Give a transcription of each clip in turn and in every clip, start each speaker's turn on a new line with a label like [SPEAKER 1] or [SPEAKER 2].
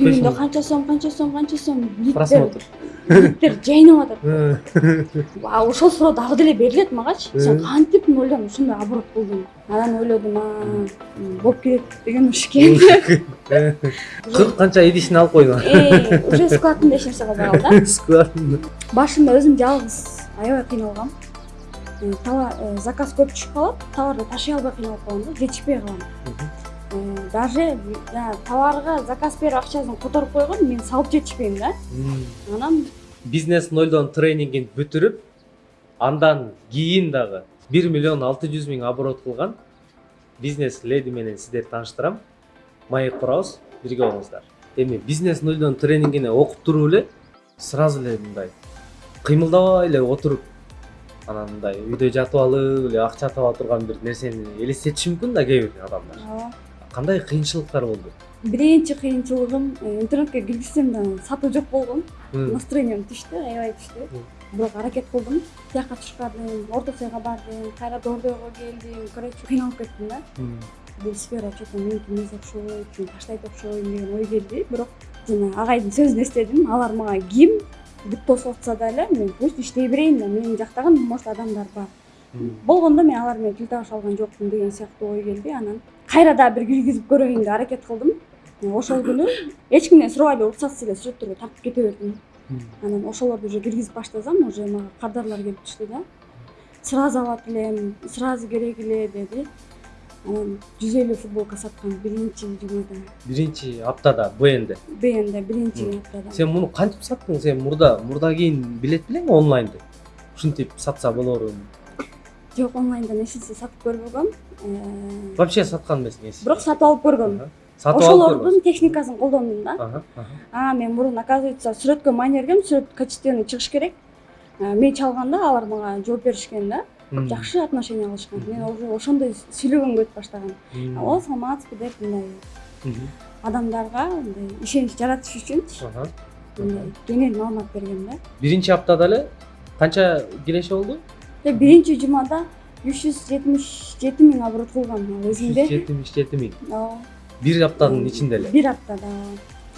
[SPEAKER 1] түбүндө канча сом канча сом канча сом?
[SPEAKER 2] Просмотр.
[SPEAKER 1] Литтер жайнап атат. А ошол суроо дагы деле берилет магачы. Сен кантип ойлоп ушундай оборот кылдың анан ойлодум болуп кетет деген уш экен.
[SPEAKER 2] Кырк канча идишин алып койдуң
[SPEAKER 1] Э, уже складында эч нерсе калбай калды
[SPEAKER 2] складында.
[SPEAKER 1] Башында өзүм жалгыз аябай кыйналгам. Э, товар э, заказ көп түшүп калат товарды ташый албай кыйналып калам да жетишпей калам. Э, даже товарга заказ берип акчасын которуп койгон мен салып жетишпейм да. Анан
[SPEAKER 2] бизнес нолдон тренингин бүтүрүп андан кийин дагы бир миллион алты жүз миң оборот кылган бизнес леди менен сиздерди тааныштырам маек курабыз бирге болуңуздар эми бизнес нолдон тренингине окуп туруп эле сразу эле мындай кыймылдабай эле отуруп анан мындай үйдө жатып алып эле акча таба турган бир нерсени элестетиши мүмкүн да кээ бир адамдар?
[SPEAKER 1] Ооба.
[SPEAKER 2] Кандай кыйынчылыктар болду
[SPEAKER 1] биринчи кыйынчылыгым интернетке киргизсем да сатуу жок болгон настроением түштү аябай түштү бирок аракет кылдым тияка түшкардым орто сайга бардым кайра дордойго келдим короче кыйналып кеттим да. Бул сфера че то меники эмес окшойт мен таштайт окшойм деген ой келди бирок жана агайдын сөзүн эстедим алар мага ким бүт тосуп атса дагы мен пусть иштей берейин да мени жактаган может адамдар бар. Болгондо мен алар менен тил табыша алган жокмун деген сыяктуу ой келди анан кайра дагы бир киргизип деп аракет кылдым ошол күнү эч кимден сурабай эле уруксатсыз эле сүрөттөргө тартып кете бердим анан ошолорду уже киргизип баштасам уже мага кардарлар келип түштү да. Сразу алат элем сразу керек эле деди. Анан жүз элүү футболка саткам биринчи жумада
[SPEAKER 2] биринчи аптада бнде?
[SPEAKER 1] Бнде биринчи аптада.
[SPEAKER 2] Сен муну кантип саттың? Сен мурда мурда кийин билет белең онлайнды ушинтип сатса болорун
[SPEAKER 1] жок онлайндан эч нерсе сатып көрбөгөм Э,
[SPEAKER 2] вообще саткан эмесиң эсиңде
[SPEAKER 1] бирок сатып алып
[SPEAKER 2] алып
[SPEAKER 1] ошолордун техникасын колдондум да. А мен мурун оказывается сүрөткө маани бергем сүрөт качественный чыгыш керек. Э, мен чалганда алар мага жооп беришкен да. Жакшы отношение кылышкан мен уже ошондой сүйлөгөнгө өтүп баштагам
[SPEAKER 2] м,
[SPEAKER 1] о саламатсызбы деп мындай адамдарга мындай ишенич жаратыш үчүнчү мындай кеңири маалымат бергем да.
[SPEAKER 2] Биринчи аптада эле канча киреши болду?
[SPEAKER 1] Биринчи жумада үч жүз жетимиш жети миң оборот кылгам ал өзүмдө
[SPEAKER 2] жетимиш жети миң
[SPEAKER 1] ооба
[SPEAKER 2] бир аптанын ичинде эле
[SPEAKER 1] бир аптада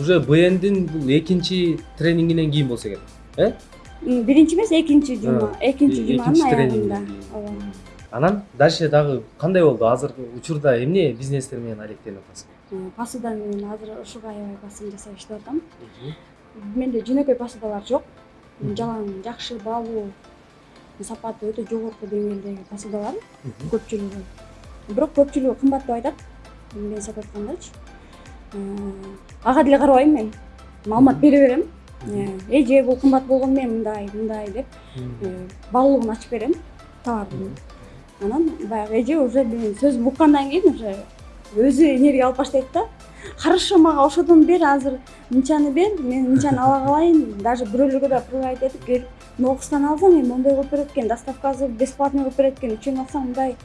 [SPEAKER 2] уже бндин бул экинчи тренингинен кийин болсо керек э
[SPEAKER 1] биринчи эмес экинчи жума экинчи жуманын аягында ооба
[SPEAKER 2] анан дальше дагы кандай болду азыркы учурда эмне бизнестер менен алектенип атасың
[SPEAKER 1] посуда менен азыр ушуга аябай басым жасап иштеп атам менде жөнөкөй посудалар жок жалаң жакшы баалуу сапаты өтө жогорку деңгээлдеги посудалар көпчүлүгү бирок көпчүлүгү кымбат деп айтат мен сатып аткандачы ага деле карабайм мен маалымат бере берем Э, эже бул кымбат болгону менен мындай мындай деп баалуулугун ачып берем товардын анан баягы эже уже сөзүмдү уккандан кийин уже өзү энергия алып баштайт да хорошо мага ошодон бер азыр мынчаны бер мен мынчаны ала калайын даже бирөөлөргө да предлагать этип келип нокустан алсаң эми мондой кылып берет экен доставкасы бесплатный кылып берет экен үчөөнү алсаң мындай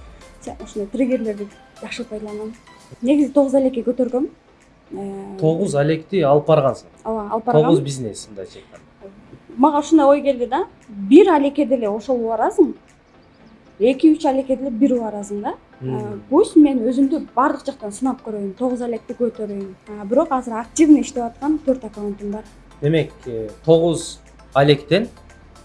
[SPEAKER 1] ушундай триггерлерди жакшы пайдаланам негизи тогуз алекке көтөргөм
[SPEAKER 2] тогуз алекти алып баргансың
[SPEAKER 1] ооба алып
[SPEAKER 2] тогуз
[SPEAKER 1] баргам
[SPEAKER 2] бизнес мындайча айтканда
[SPEAKER 1] мага ушундай ой келди да? Бир алекке деле ошол убаразың эки үч алекке деле бир убаразың да? Пусть мен өзүмдү баардык жактан сынап көрөйүн тогуз алекти көтөрөйүн бирок азыр активный иштеп аткан төрт аккаунтум бар.
[SPEAKER 2] Демек тогуз алектен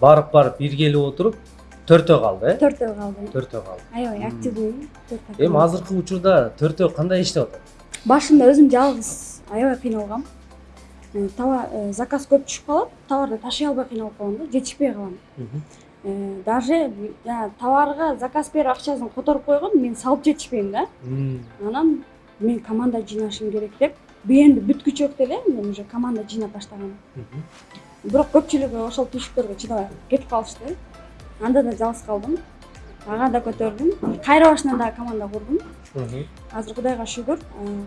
[SPEAKER 2] барып барып иргелип отуруп төртөө калды э
[SPEAKER 1] төртөө калды
[SPEAKER 2] төртөө калды
[SPEAKER 1] аябай активный төрт
[SPEAKER 2] эми азыркы учурда төртөө кандай иштеп атат
[SPEAKER 1] башында өзүм жалгыз аябай кыйналгам Э, товар э, заказ көп түшүп калат товарды ташый албай кыйналып калам да жетишпей калам Э, даже жанагы товарга заказ берип акчасын которуп койгон мен салып жетишпейм да. Анан мен команда жыйнашым керек деп бнди бүткүчөк деле мен уже команда жыйнап баштагам бирок көпчүлүгү ошол түйшүктөргө чыдабай кетип калышты анда да жалгыз калдым ага да көтөрдүм кайра башынан дагы команда курдум азыр кудайга шүгүр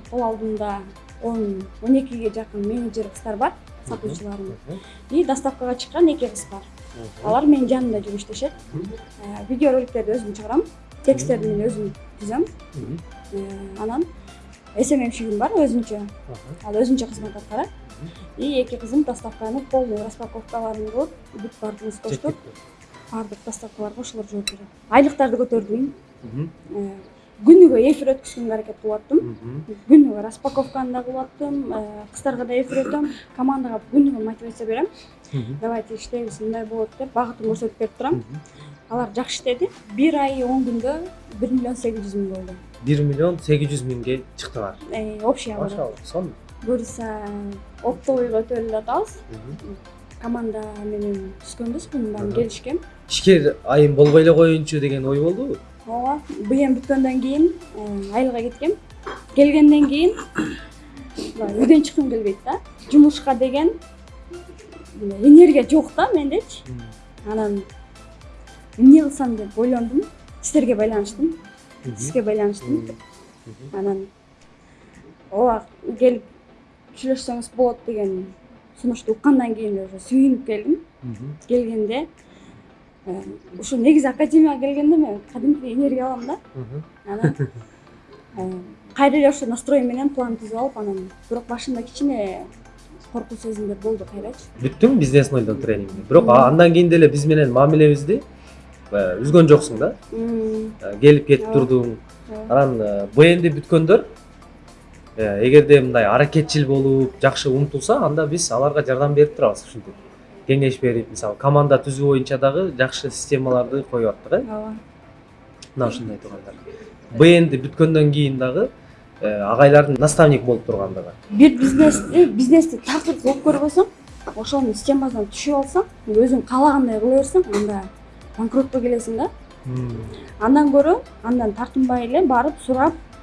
[SPEAKER 1] кол алдымда он он экиге жакын менеджер кыздар бар сатуучуларым и доставкага чыккан эки кыз бар. Алар менин жанымда жүрүп иштешет видеороликтерди өзүм чыгарам тексттерди мен өзүм түзөм анан сммщигим бар өзүнчө ал өзүнчө кызмат аткарат и эки кызым доставканы полный распаковкаларын кылып бүт баардыгыбыз
[SPEAKER 2] Жетекти.
[SPEAKER 1] баардык доставкаларга ошолор жооп берет айлыктарды көтөрдүм. Э, күнүгө эфир өткүзгөнгө аракет кылып аттым күнүгө распаковканы да кылып аттым кыздарга да эфир өтөм. Командага күнүгө мотивация берем. Давайте иштейбиз мындай болот деп багытын көрсөтүп берип турам. Алар жакшы иштеди бир ай он күндө бир миллион сегиз жүз миң болду.
[SPEAKER 2] Бир миллион сегиз жүз миңге чыктыңар
[SPEAKER 1] Э, общий
[SPEAKER 2] машалла сонун.
[SPEAKER 1] Буюрса оптовыйга өтө эле атабыз команда менен баарын
[SPEAKER 2] Ага.
[SPEAKER 1] келишкен
[SPEAKER 2] ишкер айым болбой эле коеюнчу деген ой болдубу
[SPEAKER 1] ооба быйым бүткөндөн кийин айылга кеткем келгенден кийин үйдөн чыккым келбейт да жумушка деген энергия жок да мендечи анан эмне кылсам деп ойлондум сиздерге байланыштым сизге байланыштым анан ооба келип сүйлөшсөңүз болот деген сунушту уккандан кийин уже сүйүнүп келдим.
[SPEAKER 2] Мгм.
[SPEAKER 1] келгенде э, ушу негизи академияга келгенде мен кадимкидей энергия алам да. Анан э, кайра эле ошол настрой менен план түзүп алып анан бирок башында кичине коркуу сезимдер болду кайрачы
[SPEAKER 2] бүттүң бизнес нолдон тренинги бирок андан кийин деле биз менен мамилебизди э, үзгөн жоксуң да. Э, келип кетип турдуң. Анан э, бнди бүткөндөр э, эгерде мындай аракетчил болуп жакшы умтулса анда биз аларга жардам берип турабыз ушинтип. Кеңеш берип мисалы команда түзүү боюнча дагы жакшы системаларды коюп аттык э?
[SPEAKER 1] Ооба.
[SPEAKER 2] Мына ушундай тургандар бнди бүткөндөн кийин дагы э, агайлардын наставник болуп тургандыгы.
[SPEAKER 1] Бир бизнести бизнести такыр кылып көрбөсөң ошонун системасына түшүп алсаң өзүң каалагандай кыла берсең анда банкротко келесиң да. Андан көрө андан тартынбай эле барып сурап э,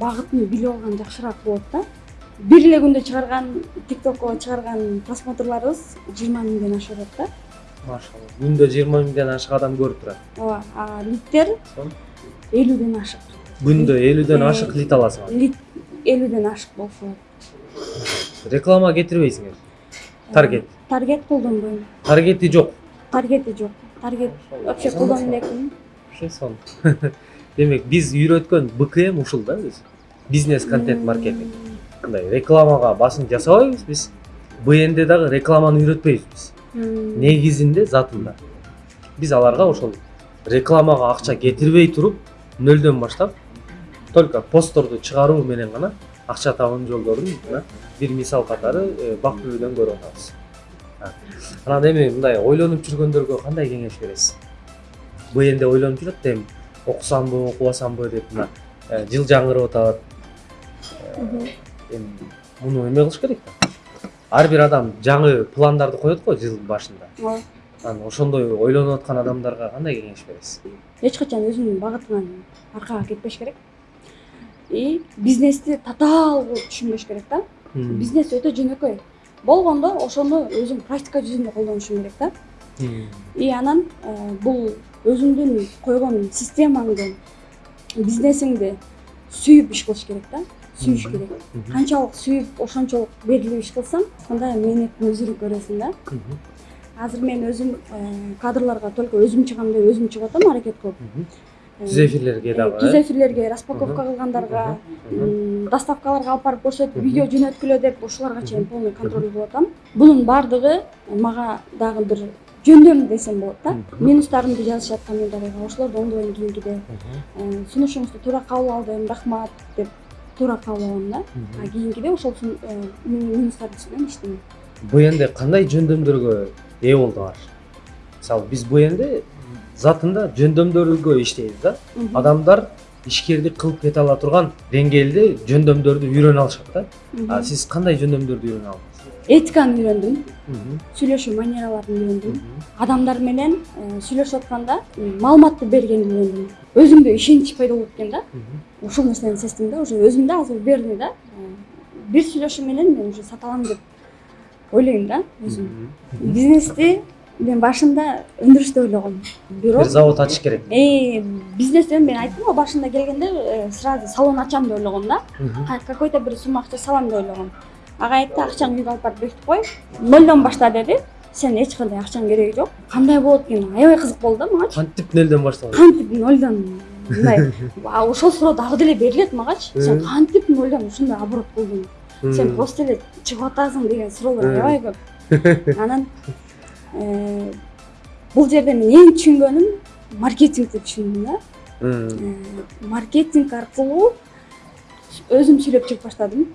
[SPEAKER 1] багытын билип алган жакшыраак болот да. Бир эле күндө чыгарган тиктокко чыгарган просмотрларыбыз жыйырма миңден ашып атат да.
[SPEAKER 2] Машалла күндө жыйырма миңден ашык адам көрүп турат.
[SPEAKER 1] Ооба а литтер элүүдөн ашык.
[SPEAKER 2] Күндө элүүдөн
[SPEAKER 1] Э,
[SPEAKER 2] ашык лит аласың
[SPEAKER 1] лит элүүдөн ашык болсо.
[SPEAKER 2] Реклама кетирбейсиңер. Таргет.
[SPEAKER 1] таргет колдонбойм.
[SPEAKER 2] Таргети жок.
[SPEAKER 1] Таргети жок. Таргет вообще колдоно элекмин
[SPEAKER 2] вообще сонун демек биз үйрөткөн бкм ушул да биз бизнес контент маркетинг. Мындай рекламага басым жасабайбыз биз бнде дагы рекламаны үйрөтпөйбүз биз негизинде затында. Биз аларга ошол рекламага акча кетирбей туруп нөлдөн баштап только постторду чыгаруу менен гана акча табуунун жолдорун мына бир мисал катары э, бак күбөдөн көрүп атабыз анан эми мындай ойлонуп жүргөндөргө кандай кеңеш бересиз бнде ойлонуп жүрөт эми окусамбы окубасамбы деп мына э, жыл жаңырып атат эми муну эме кылыш керек да. Ар бир адам жаңы пландарды коет го жылдын башында.
[SPEAKER 1] Ооба.
[SPEAKER 2] Анан ошондой ойлонуп аткан адамдарга кандай кеңеш бересиз?
[SPEAKER 1] Эч качан өзүнүн багытынан аркага кетпеш керек. И бизнести татаал кылып түшүнбөш керек да. Бизнес өтө жөнөкөй. Болгондо ошону өзүң практика жүзүндө колдонушуң керек да и анан э, бул өзүңдүн койгон системаңды бизнесиңди сүйүп иш кылыш керек да? Сүйүш керек. Канчалык сүйүп ошончолук берилип иш кылсаң анда мээнеттин өзүн көрөсүң да? Азыр мен өзүм э, кадрларга только өзүм чыгам деп өзүм чыгып атам аракет кылып.
[SPEAKER 2] Түз эфирлерге дагы
[SPEAKER 1] түз эфирлерге распаковка кылгандарга доставкаларга алып барып көрсөтүп видео жөнөткүлө деп ушуларга чейин полный контроль кылып атам. Бунун баардыгы мага дагы бир жөндөм десем болот да.
[SPEAKER 2] Мгм.
[SPEAKER 1] минустарымды жазышат комментарийга ошолорду оңдойм кийинкиде сунушуңузду туура кабыл алдым рахмат деп туура кабыл алам да. А кийинкиде ошол минустардын үстүнөн иштейм
[SPEAKER 2] бнде кандай жөндөмдөргө ээ болдуңар мисалы биз бнде затында жөндөмдөргө иштейбиз да. Адамдар ишкерди кылып кете ала турган деңгээлде жөндөмдөрдү үйрөнө алышат да. А сиз кандай жөндөмдөрдү үйрөнө алдыңыз?
[SPEAKER 1] Этиканы үйрөндүм сүйлөшүү манераларын үйрөндүм адамдар менен э, сүйлөшүп атканда маалыматты бергенди үйрөндүм өзүмдө ишенич пайда болуп кеткен да. Ушул нерсени сездим да уже өзүмдө азыр уверенный да. Э, бир сүйлөшүү менен мен уже сата алам деп ойлойм да өзүм бизнести мен башында өндүрүштө ойлогом
[SPEAKER 2] бир
[SPEAKER 1] бирок
[SPEAKER 2] завод ачыш керек.
[SPEAKER 1] Э, бизнесте мен айттым го башында келгенде сразу салон ачам деп ойлогом да какой то бир сумма акча салам деп ойлогом ага айтты акчаңды үйгө алып барып бекитип кой нолдон башта деди сен эч кандай акчаңдын кереги жок кандай болот экен аябай кызык болду да магачы
[SPEAKER 2] кантип нөлдөн башталды
[SPEAKER 1] кантип нолдон мындай. Ошол суроо дагы деле берилет магачы сен
[SPEAKER 2] Э.
[SPEAKER 1] кантип нолдон ушундай оборот кылдың сен просто эле чыгып атасың деген суроолор
[SPEAKER 2] Э.
[SPEAKER 1] аябай көп. Анан э, бул жерде мен эң түшүнгөнүм маркетингди түшүндүм да. Маркетинг аркылуу өзүм сүйлөп чыгып баштадым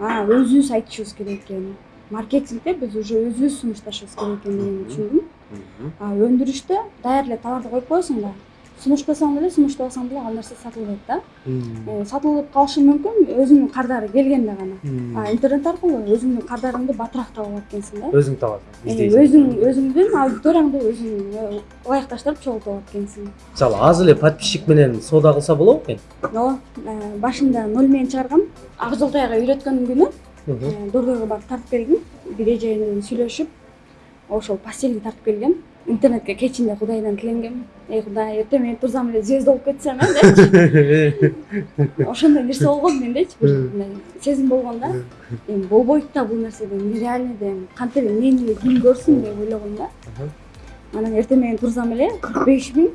[SPEAKER 1] өзүбүз айтышыбыз керек экен. Маркетингде биз уже өзүбүз сунушташыбыз керек экендигин түшүндүм өндүрүштө даяр эле товарды коюп коесуң да сунуштасаң деле сунуштабасаң деле ал нерсе сатылбайт да. Э, сатылып калышы мүмкүн өзүңдүн кардары келгенде гана а интернет аркылуу өзүңдүн кардарыңды батыраак таба алат экенсиң да
[SPEAKER 2] өзүң табасың
[SPEAKER 1] Э,
[SPEAKER 2] издейсиң.
[SPEAKER 1] өзүң өзүңдүн аудиторияңды өзүң э, ылайыкташтырып чогултуп алат экенсиң
[SPEAKER 2] мисалы аз эле подписчик менен соода кылса болобу экен
[SPEAKER 1] ооба э, башында ноль менен чыгаргам. Ак жолтаяга үйрөткөн күнү э, дордойго барып тартып келдим бир эжеге менен сүйлөшүп ошол постельди тартып келгем. Интернетке кечинде кудайдан тиленгем эй кудай эртең менен турсам эле звезда болуп кетсем э депчи ошондой нерсе болгон мендечи бир мындай сезим болгон да эми болбойт да бул нерсе нереальный да эми кантип эле мени эле ким көрсүн деп ойлогом да анан эртең менен турсам эле кырк беш миң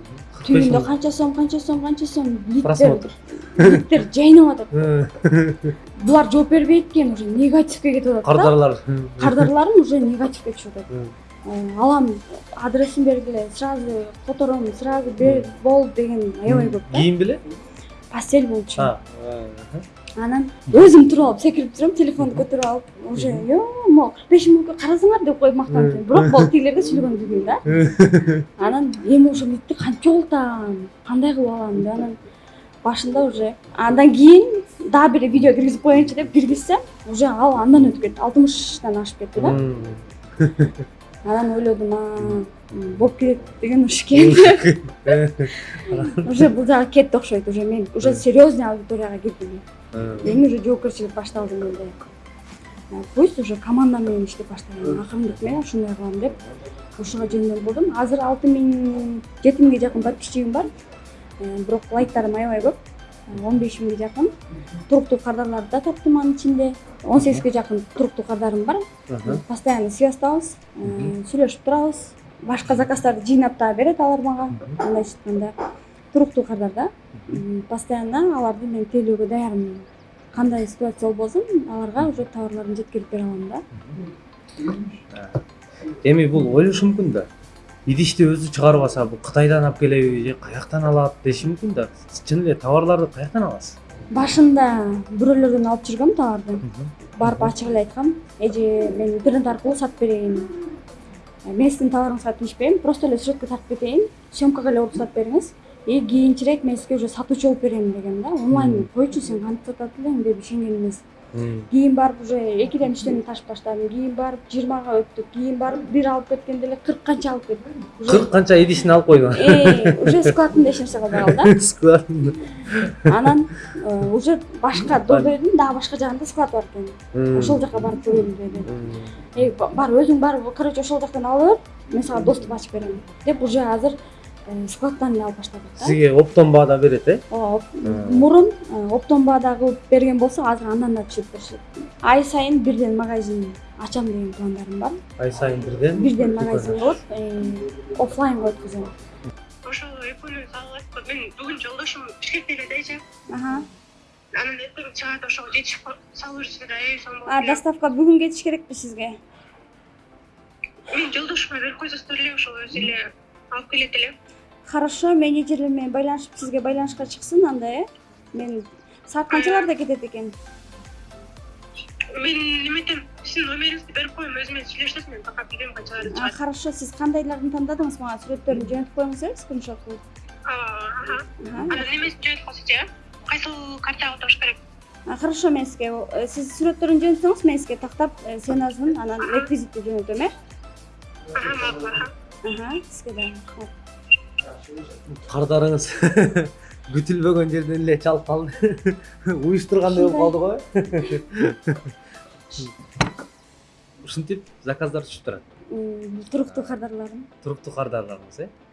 [SPEAKER 1] түбүндө канча сом канча сом канча сом
[SPEAKER 2] Просмотр.
[SPEAKER 1] литтер жайнап атат булар жооп бербейт экен уже негативке кетип атат да
[SPEAKER 2] кардарлар
[SPEAKER 1] кардарларым уже негативке түшүп атат алам адресин бергиле сразу котором сразу бер бол деген аябай көп да.
[SPEAKER 2] Кийим беле
[SPEAKER 1] постель болчу. Анан өзүм туруп алып секирип турам телефонду көтөрүп алып уже ё могу кырк беш миңге карасаңар деп коюп мактанып бирок могу тигилерге сүйлөгөн билбейм да. Анан эми уже литти кантип чогултам кандай кылып алам деп анан башында уже андан кийин дагы бир видео киргизип коеюнчу деп киргизсем уже ал андан өтүп кетти алтымыштан ашып кетти да. анан ойлодум болуп кетет деген уш экен уже бул жагы кетти окшойт уже мен уже серьезный аудиторияга кирдим эми уже жоопкерчилик башталды менде. Пусть уже команда менен иштеп баштайын акырындык менен ушундай кылам деп. Ушуга жөндөм кылдым азыр алты миң жети миңге жакын подписчигим бар. Э, бирок лайктарым аябай көп. Он беш миңге жакын. Туруктуу кардарларды да таптым анын ичинде. он сегизге жакын туруктуу кардарым бар. Постоянно связьтабыз э, сүйлөшүп турабыз. Башка заказдарды жыйнап дагы берет алар мага. Мындайча айтканда туруктуу кардар да. Постоянно аларды мен тейлөөгө даярмын. Кандай ситуация болбосун аларга уже товарларын жеткирип бере алам да.
[SPEAKER 2] Эми бул ойлошу мүмкүн да идишти өзү чыгарбаса бул кытайдан алып келеби же каяктан алат деши мүмкүн да. Чын эле товарларды каяктан аласыз.
[SPEAKER 1] Башында бирөөлөрдөн алып жүргөм товарды барып ачык эле айткам. Эже мен интернет аркылуу сатып берейин. Э, мен сиздин товарыңызга тийишпейм просто эле сюжетке тартып кетейин. Съемкага эле уруксат бериңиз. И кийинчерээк мен сизге уже сатуучу болуп берем дегем да. Онлайн койчу сен кантип сатат элең деп ишенген эмес. Кийин барып уже экиден үчтөн ташып таштадым. Кийин барып жыйырмага өттүк. Кийин барып бир алып кеткенде эле кырк канча алып кеттик уже
[SPEAKER 2] кырк канча идишин алып койдуң
[SPEAKER 1] э, уже складында эч нерсе калбай калды
[SPEAKER 2] Складында.
[SPEAKER 1] да анан э, уже башка дордойдун дагы башка жагында склад бар экен. Ошол жака барып көрөлү деди. Бар өзүң барып короче ошол жактан ала бер мен сага доступ ачып берем деп уже азыр э, складтан эле алып баштадык да.
[SPEAKER 2] Сизге оптом баада берет э?
[SPEAKER 1] Ооба
[SPEAKER 2] Мм.
[SPEAKER 1] мурун э, оптом баада кылып берген болсо азыр андан да түшүрүп беришет ай сайын бирден магазин ачам деген пландарым бар.
[SPEAKER 2] Ай сайын бирден?
[SPEAKER 1] Бирден магазин кылып э, оффлайнга өткөзөм
[SPEAKER 3] ошол эпөлү салып мен бүгүн жолдошум бишкекте эле да эже анан эртең чыгат ошого жетишип салып берсеңер аябай сонун болот
[SPEAKER 1] а доставка бүгүн кетиш керекпи сизге?
[SPEAKER 3] Мен жолдошума берип койсоңуздар эле ошол өзү эле алып келет эле
[SPEAKER 1] хорошо менеджерлер менен байланышып сизге байланышка чыксын анда э? Мен саат канчаларда кетет экен
[SPEAKER 3] мен неметем сиздин номериңизди берип коем өзү менен сүйлөшөсүз мен пока билбейм канчаларда
[SPEAKER 1] А,
[SPEAKER 3] чыгат
[SPEAKER 1] хорошо сиз кандайларын тандадыңыз мага сүрөттөрүн жөнөтүп коюңуз э скриншот
[SPEAKER 3] Аха. анан немесин жөнөтүп койсочу э? Кайсыл картага отош керек?
[SPEAKER 1] Хорошо мен сизге э, сиз сүрөттөрүн жөнөтсөңүз мен сизге тактап э, ценасын анан реквизитти жөнөтөм э?
[SPEAKER 3] Аха макул
[SPEAKER 2] кардарыңыз күтүлбөгөн жерден эле чалып калды уюштургандай болуп калды го ушинтип заказдар түшүп турат
[SPEAKER 1] туруктуу кардарларым
[SPEAKER 2] туруктуу кардарларыңыз э